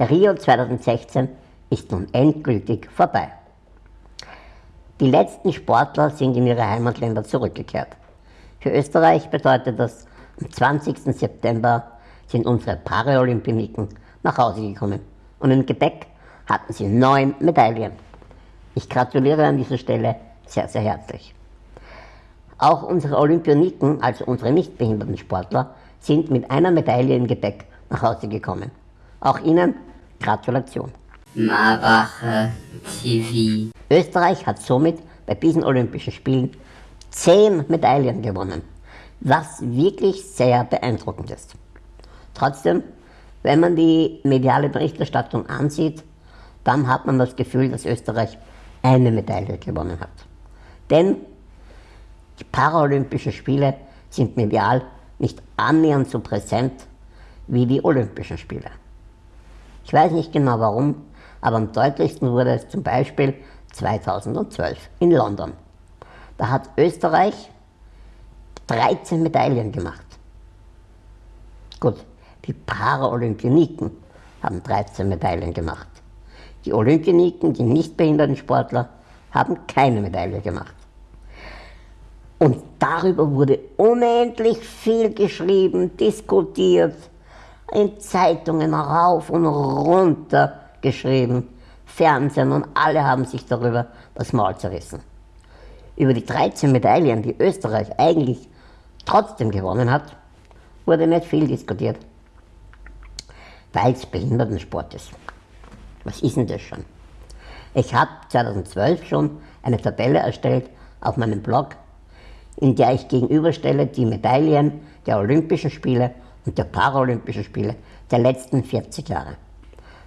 Rio 2016 ist nun endgültig vorbei. Die letzten Sportler sind in ihre Heimatländer zurückgekehrt. Für Österreich bedeutet das, am 20. September sind unsere Paralympioniken nach Hause gekommen und im Gepäck hatten sie neun Medaillen. Ich gratuliere an dieser Stelle sehr, sehr herzlich. Auch unsere Olympioniken, also unsere nicht behinderten Sportler, sind mit einer Medaille im Gepäck nach Hause gekommen. Auch ihnen Gratulation. Marbacher TV. Österreich hat somit bei diesen Olympischen Spielen zehn Medaillen gewonnen, was wirklich sehr beeindruckend ist. Trotzdem, wenn man die mediale Berichterstattung ansieht, dann hat man das Gefühl, dass Österreich eine Medaille gewonnen hat. Denn die Paralympischen Spiele sind medial nicht annähernd so präsent wie die Olympischen Spiele. Ich weiß nicht genau warum, aber am deutlichsten wurde es zum Beispiel 2012 in London. Da hat Österreich 13 Medaillen gemacht. Gut, die Paralympioniken haben 13 Medaillen gemacht. Die Olympioniken, die nicht behinderten Sportler, haben keine Medaille gemacht. Und darüber wurde unendlich viel geschrieben, diskutiert, in Zeitungen rauf und runter geschrieben, Fernsehen und alle haben sich darüber das Maul zerrissen. Über die 13 Medaillen, die Österreich eigentlich trotzdem gewonnen hat, wurde nicht viel diskutiert, weil es Behindertensport ist. Was ist denn das schon? Ich habe 2012 schon eine Tabelle erstellt auf meinem Blog in der ich gegenüberstelle die Medaillen der Olympischen Spiele und der Paralympischen Spiele der letzten 40 Jahre.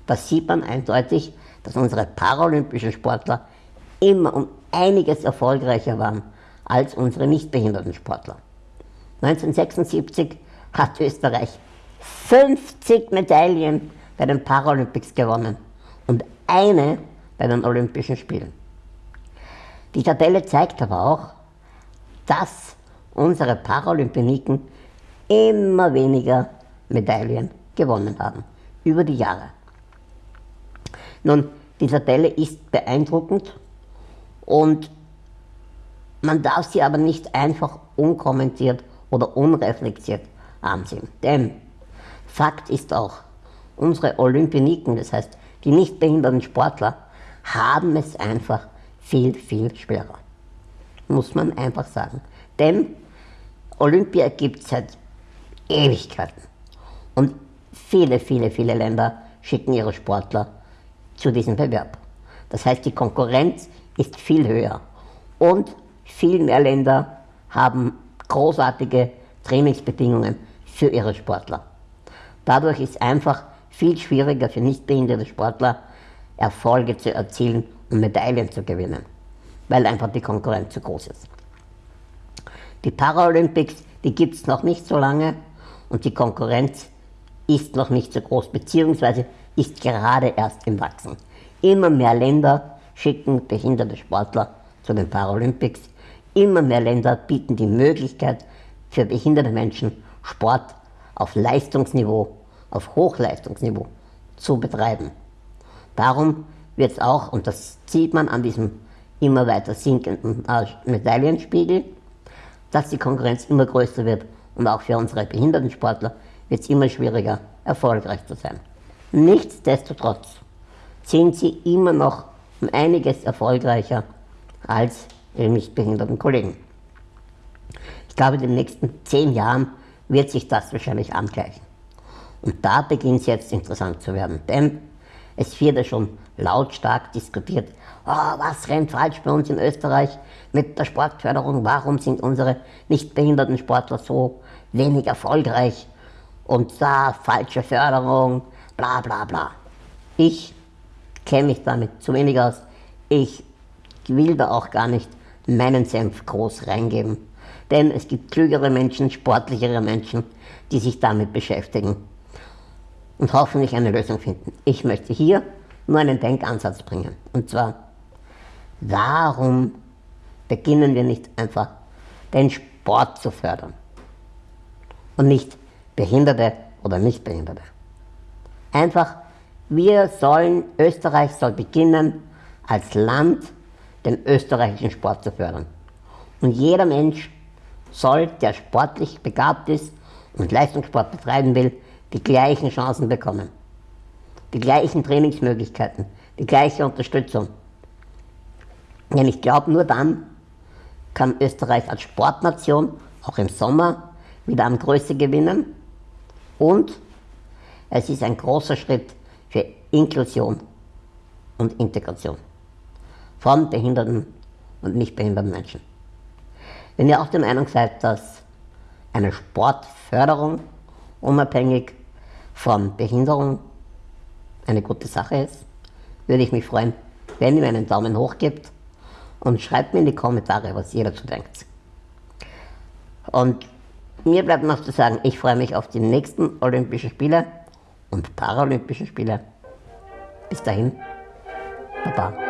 Da sieht man eindeutig, dass unsere paralympischen Sportler immer um einiges erfolgreicher waren als unsere nichtbehinderten Sportler. 1976 hat Österreich 50 Medaillen bei den Paralympics gewonnen und eine bei den Olympischen Spielen. Die Tabelle zeigt aber auch, dass unsere Paralympioniken immer weniger Medaillen gewonnen haben über die Jahre. Nun, die Tabelle ist beeindruckend und man darf sie aber nicht einfach unkommentiert oder unreflektiert ansehen. Denn Fakt ist auch, unsere Olympioniken, das heißt die nicht behinderten Sportler, haben es einfach viel, viel schwerer muss man einfach sagen. Denn Olympia gibt es seit Ewigkeiten. Und viele, viele, viele Länder schicken ihre Sportler zu diesem Bewerb. Das heißt, die Konkurrenz ist viel höher. Und viel mehr Länder haben großartige Trainingsbedingungen für ihre Sportler. Dadurch ist einfach viel schwieriger für nichtbehinderte Sportler, Erfolge zu erzielen und Medaillen zu gewinnen weil einfach die Konkurrenz zu groß ist. Die Paralympics, die gibt es noch nicht so lange und die Konkurrenz ist noch nicht so groß, beziehungsweise ist gerade erst im Wachsen. Immer mehr Länder schicken behinderte Sportler zu den Paralympics. Immer mehr Länder bieten die Möglichkeit für behinderte Menschen Sport auf Leistungsniveau, auf Hochleistungsniveau zu betreiben. Darum wird es auch, und das sieht man an diesem immer weiter sinkenden Medaillenspiegel, dass die Konkurrenz immer größer wird und auch für unsere Behindertensportler wird es immer schwieriger, erfolgreich zu sein. Nichtsdestotrotz sind sie immer noch um einiges erfolgreicher als ihre nicht behinderten Kollegen. Ich glaube, in den nächsten zehn Jahren wird sich das wahrscheinlich angleichen. Und da beginnt es jetzt interessant zu werden, denn es wird ja schon lautstark diskutiert, oh, was rennt falsch bei uns in Österreich mit der Sportförderung, warum sind unsere nicht behinderten Sportler so wenig erfolgreich und da falsche Förderung, bla bla bla. Ich kenne mich damit zu wenig aus. Ich will da auch gar nicht meinen Senf groß reingeben. Denn es gibt klügere Menschen, sportlichere Menschen, die sich damit beschäftigen und hoffentlich eine Lösung finden. Ich möchte hier nur einen Denkansatz bringen. Und zwar, warum beginnen wir nicht einfach den Sport zu fördern und nicht Behinderte oder Nichtbehinderte? Einfach, wir sollen, Österreich soll beginnen, als Land den österreichischen Sport zu fördern. Und jeder Mensch soll, der sportlich begabt ist und Leistungssport betreiben will, die gleichen Chancen bekommen. Die gleichen Trainingsmöglichkeiten, die gleiche Unterstützung. Denn ich glaube, nur dann kann Österreich als Sportnation auch im Sommer wieder an Größe gewinnen und es ist ein großer Schritt für Inklusion und Integration von behinderten und nicht behinderten Menschen. Wenn ihr auch der Meinung seid, dass eine Sportförderung unabhängig von Behinderung eine gute Sache ist, würde ich mich freuen, wenn ihr mir einen Daumen hoch gebt und schreibt mir in die Kommentare, was ihr dazu denkt. Und mir bleibt noch zu sagen, ich freue mich auf die nächsten Olympischen Spiele und Paralympischen Spiele. Bis dahin, Baba.